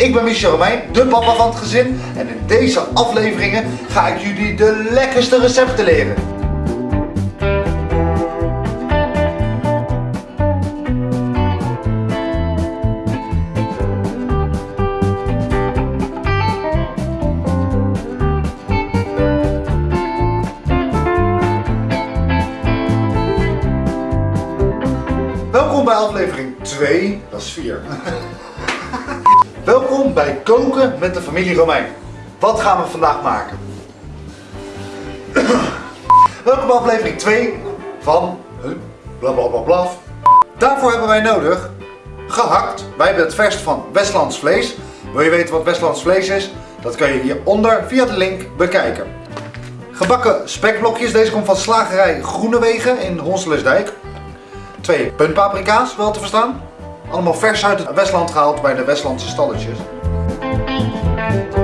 Ik ben Michel Romein, de papa van het gezin. En in deze afleveringen ga ik jullie de lekkerste recepten leren. Welkom bij aflevering 2, dat is 4. Bij Koken met de familie Romein. Wat gaan we vandaag maken? Welkom bij aflevering 2 van huh, bla bla bla bla. Daarvoor hebben wij nodig gehakt. Wij hebben het verst van Westlands vlees. Wil je weten wat Westlands vlees is? Dat kan je hieronder via de link bekijken. Gebakken spekblokjes. Deze komt van slagerij Groenewegen in Honselesdijk. Twee puntpaprika's, wel te verstaan. Allemaal vers uit het Westland gehaald bij de Westlandse stalletjes. Thank you.